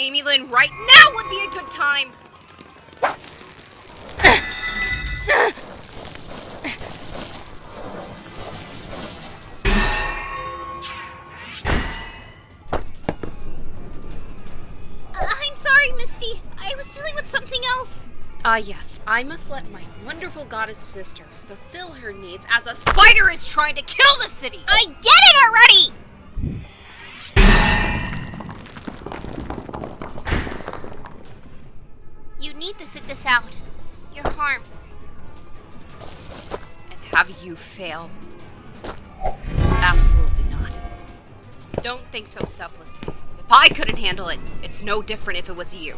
Amy Lynn, right now would be a good time! Uh, I'm sorry, Misty. I was dealing with something else. Ah, yes, I must let my wonderful goddess sister fulfill her needs as a spider is trying to kill the city! I get it already! You need to sit this out. You're harmed. And have you fail? Absolutely not. Don't think so selflessly. If I couldn't handle it, it's no different if it was you.